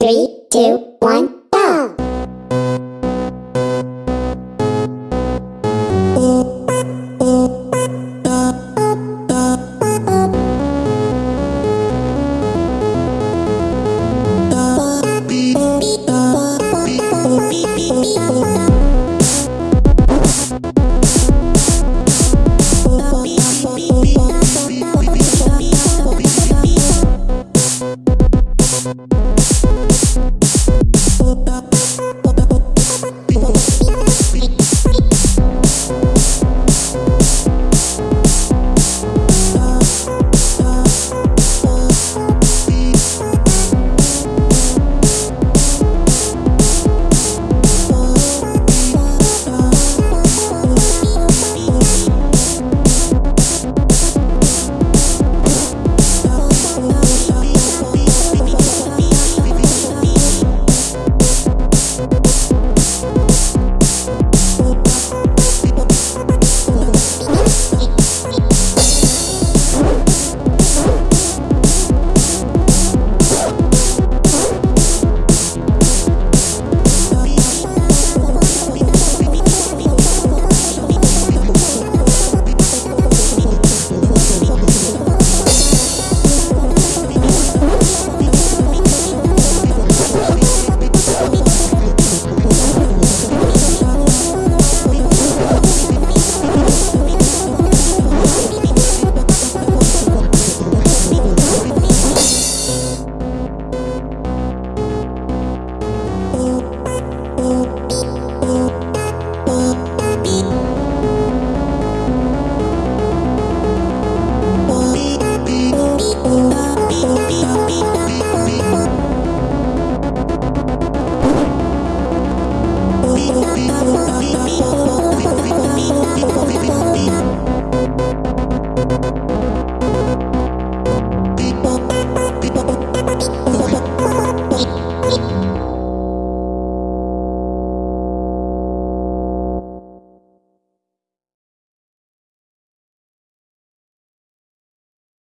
Three, two, one.